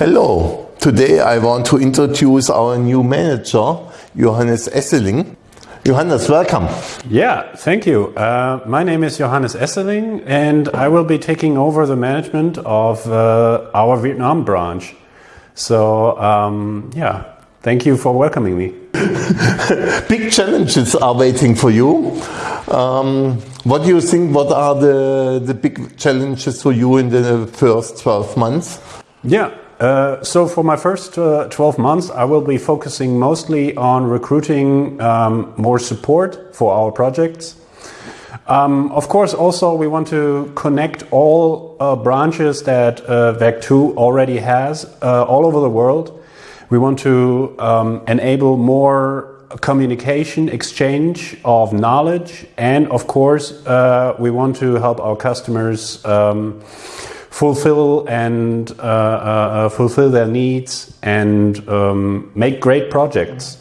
Hello. Today I want to introduce our new manager, Johannes Esseling. Johannes, welcome. Yeah, thank you. Uh, my name is Johannes Esseling, and I will be taking over the management of uh, our Vietnam branch. So, um, yeah, thank you for welcoming me. Big challenges are waiting for you. Um, what do you think? What are the, the big challenges for you in the first 12 months? Yeah, uh, so for my first uh, 12 months, I will be focusing mostly on recruiting um, more support for our projects. Um, of course, also we want to connect all uh, branches that uh, Werk 2 already has uh, all over the world. We want to um, enable more communication, exchange of knowledge, and of course, uh, we want to help our customers um, fulfill and uh, uh, uh, fulfill their needs and um, make great projects.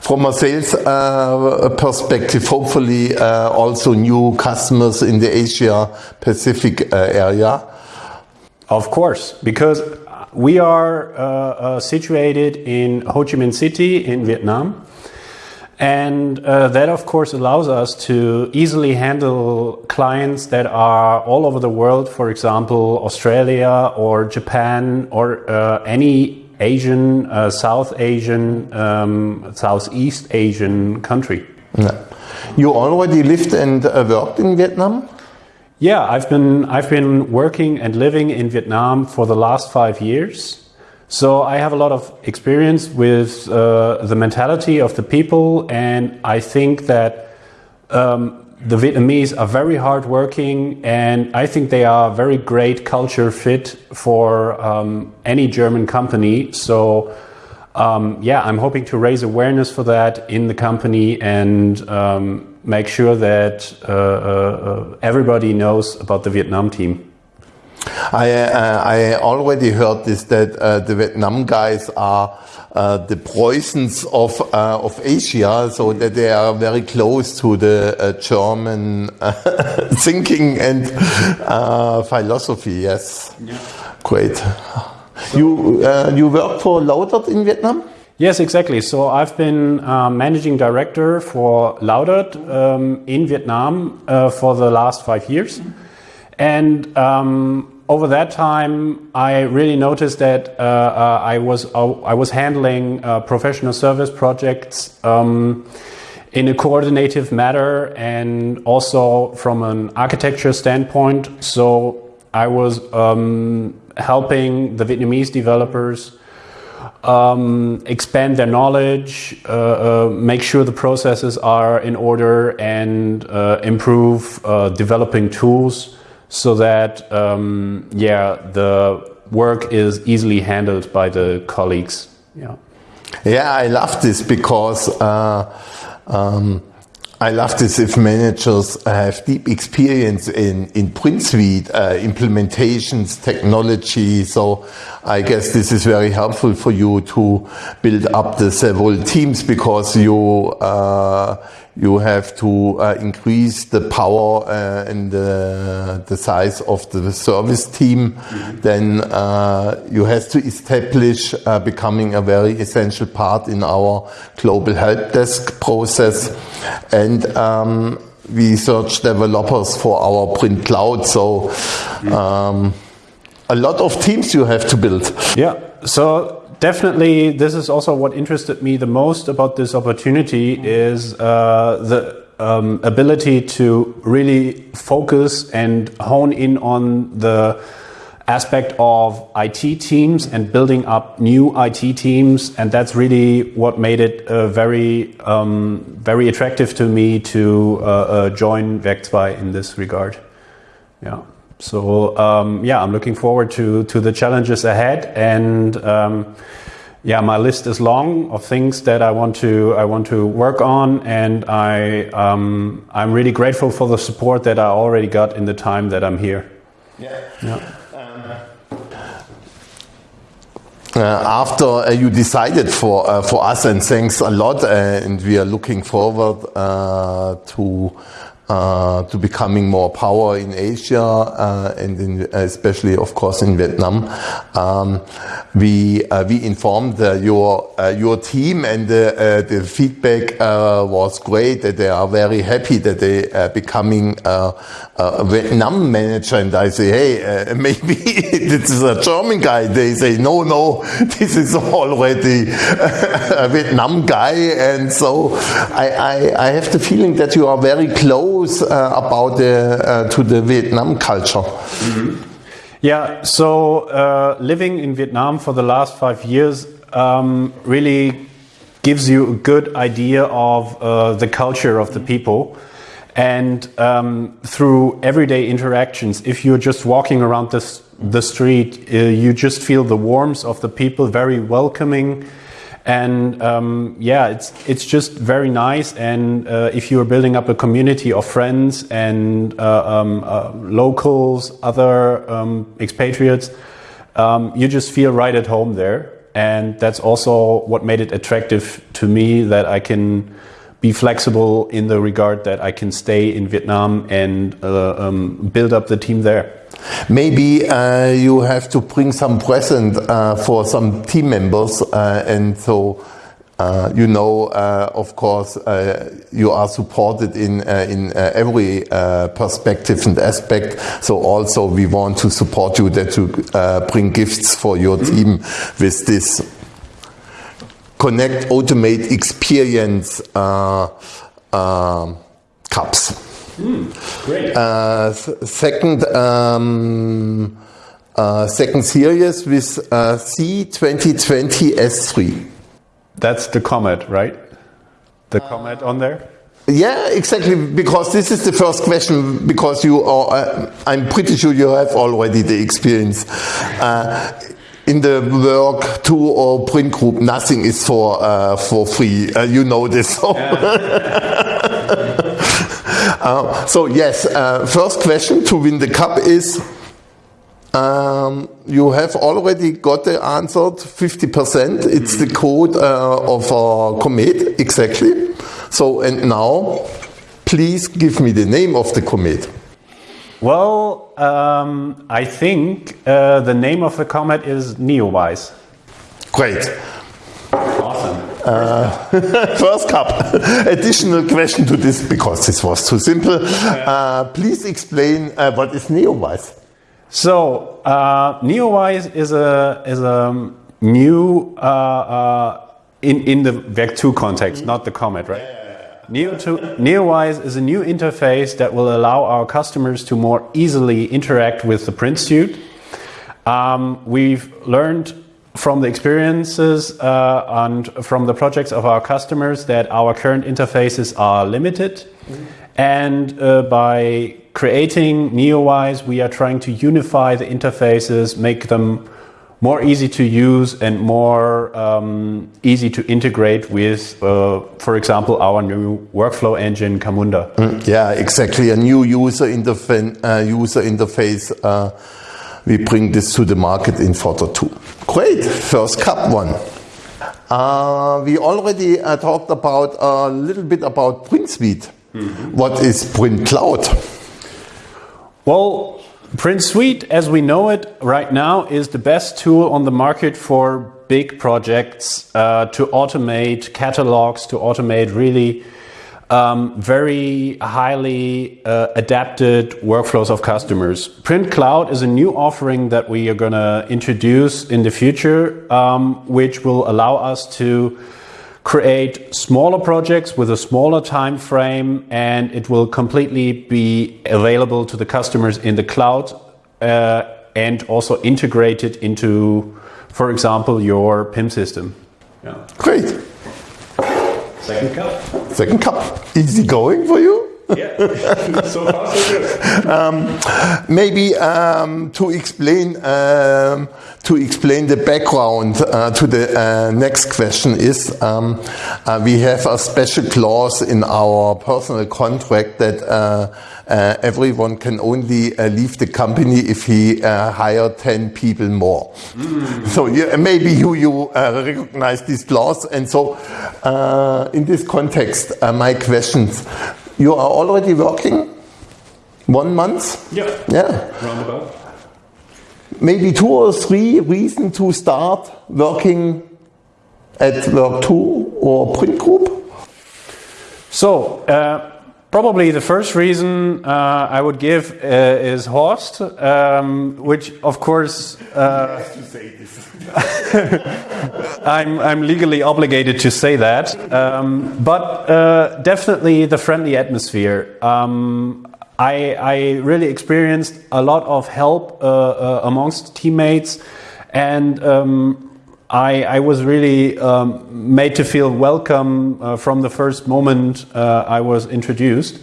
From a sales uh, perspective, hopefully uh, also new customers in the Asia Pacific uh, area. Of course, because we are situated in Ho Chi Minh City in Vietnam. And uh, that, of course, allows us to easily handle clients that are all over the world, for example, Australia or Japan or uh, any Asian, uh, South Asian, um, Southeast Asian country. Yeah. You already lived and uh, worked in Vietnam? Yeah, I've been, I've been working and living in Vietnam for the last five years. So I have a lot of experience with uh, the mentality of the people, and I think that um, the Vietnamese are very hardworking, and I think they are a very great culture fit for um, any German company. So. Um, yeah, I'm hoping to raise awareness for that in the company and um, make sure that uh, uh, uh everybody knows about the Vietnam team. I, uh, I already heard this that uh, the Vietnam guys are uh, the Prussians of uh, of Asia, so that they are very close to the uh, German uh, thinking and philosophy. Yes, yeah. great. So you you work for Laudert in Vietnam? Yes, exactly. So I've been uh, managing director for Laudert um, in Vietnam uh, for the last five years. And um, over that time, I really noticed that uh, uh, I was uh, I was handling uh, professional service projects um, in a coordinative manner, and also from an architecture standpoint. So I was um, helping the Vietnamese developers um, expand their knowledge, uh, uh, make sure the processes are in order, and uh, improve uh, developing tools so that um, yeah the work is easily handled by the colleagues. Yeah. Yeah, I love this because uh, um, I love this if managers have deep experience in, in print suite uh, implementations, technology. So I guess this is very helpful for you to build up the several teams because you uh, you have to uh, increase the power uh, and the, the size of the service team. Mm-hmm. Then uh, you have to establish uh, becoming a very essential part in our global help desk process. And um, we search developers for our print cloud. So mm-hmm. um, a lot of teams you have to build. Yeah. So definitely, this is also what interested me the most about this opportunity is uh, the um, ability to really focus and hone in on the aspect of IT teams and building up new IT teams, and that's really what made it uh, very, um, very attractive to me to uh, uh, join Werk 2 in this regard. Yeah. So um, yeah, I'm looking forward to to the challenges ahead, and um, yeah, my list is long of things that I want to I want to work on, and I um, I'm really grateful for the support that I already got in the time that I'm here. Yeah. yeah. Uh, after uh, you decided for uh, for us, and thanks a lot, uh, and we are looking forward uh, to uh, to becoming more power in Asia uh, and in, especially, of course, in Vietnam. Um, we uh, we informed your uh, your team, and the, the feedback was great. That they are very happy that they are becoming a Vietnam manager. And I say, hey, maybe this is a German guy. They say, no, no, this is already a Vietnam guy. And so I, I, I have the feeling that you are very close uh, about the uh, to the Vietnam culture. Mm -hmm. Yeah, so uh, living in Vietnam for the last five years um, really gives you a good idea of uh, the culture of the people. And um, through everyday interactions, if you're just walking around this, the street, uh, you just feel the warmth of the people, very welcoming and um, yeah, it's it's just very nice. And uh, if you are building up a community of friends and uh, um, uh, locals, other um, expatriates, um, you just feel right at home there. And that's also what made it attractive to me that I can be flexible in the regard that I can stay in Vietnam and uh, um, build up the team there. Maybe uh, you have to bring some present uh, for some team members, uh, and so uh, you know, uh, of course, uh, you are supported in in every perspective and aspect. So also, we want to support you that to bring gifts for your team with this connect, automate, experience cups. Mm, great. Uh, second, um, uh, second series with uh, C2020 F3. That's the Comet, right? The Comet on there? Yeah, exactly. Because this is the first question. Because you are, uh, I'm pretty sure you have already the experience. Uh, in the Werk 2 or print group, nothing is for uh, for free. Uh, you know this. So. Yeah. Uh, so yes, uh, first question to win the cup is, um, you have already got the answer, 50%. It's the code uh, of a comet, exactly. So, and now, please give me the name of the comet. Well, um, I think uh, the name of the comet is Neowise. Great. Uh, first cup. Additional question to this because this was too simple. Uh, please explain uh, what is NeoWise. So uh, NeoWise is a is a new uh, uh, in in the Werk 2 context, not the Comet, right? Neo to NeoWise is a new interface that will allow our customers to more easily interact with the print suite. Um, we've learned from the experiences uh, and from the projects of our customers that our current interfaces are limited. Mm -hmm. And uh, by creating NeoWise, we are trying to unify the interfaces, make them more easy to use and more um, easy to integrate with, uh, for example, our new workflow engine, Camunda. Mm, yeah, exactly. A new user, interfa uh, user interface uh, we bring this to the market in quarter two. Great, first cup one. Uh, we already uh, talked about a little bit about Print Suite. Mm -hmm. What is Print Cloud? Well, Print Suite, as we know it right now, is the best tool on the market for big projects uh, to automate catalogs, to automate really um, very highly uh, adapted workflows of customers. Print Cloud is a new offering that we are going to introduce in the future, um, which will allow us to create smaller projects with a smaller time frame and it will completely be available to the customers in the cloud uh, and also integrated into, for example, your PIM system. Yeah. Great. Second cup. Second cup. Easy going for you? Yeah, so far so good. Um, maybe um, to explain um, to explain the background uh, to the uh, next question is um, uh, we have a special clause in our personal contract that uh, uh, everyone can only uh, leave the company if he hire 10 people more. Mm. So maybe you, you recognize this clause and so in this context my questions you are already working one month. Yeah. Yeah. Roundabout. Maybe two or three reasons to start working at Werk 2 or Print Group. So, uh, probably the first reason uh, I would give uh, is Horst, um, which of course uh, I'm, I'm legally obligated to say that. Um, but uh, definitely the friendly atmosphere. Um, I, I, really experienced a lot of help uh, uh, amongst teammates, and um, I, I, was really um, made to feel welcome uh, from the first moment uh, I was introduced.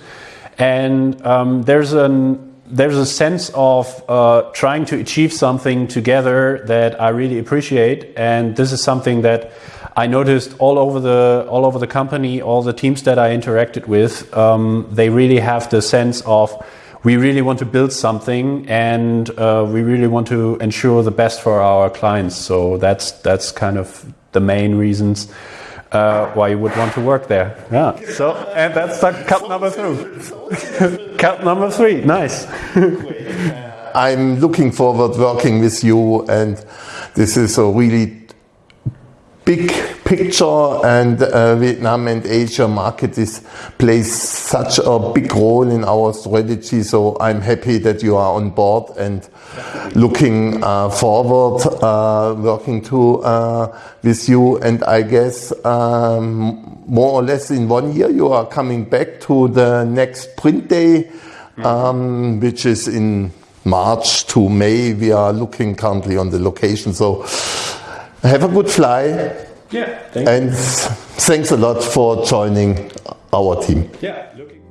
And um, there's an there's a sense of uh, trying to achieve something together that I really appreciate, and this is something that I noticed all over the all over the company, all the teams that I interacted with. Um, they really have the sense of we really want to build something, and uh, we really want to ensure the best for our clients. So that's that's kind of the main reasons uh, why you would want to work there. Yeah. So, and that's the cut number three. cut number three. Nice. I'm looking forward working with you, and this is a really big picture and uh, Vietnam and Asia market is plays such a big role in our strategy. So I'm happy that you are on board and looking uh, forward uh, working to uh, with you. And I guess um, more or less in one year you are coming back to the next print day um, which is in March to May. We are looking currently on the location. So have a good fly. Yeah, and thanks a lot for joining our team. Yeah, looking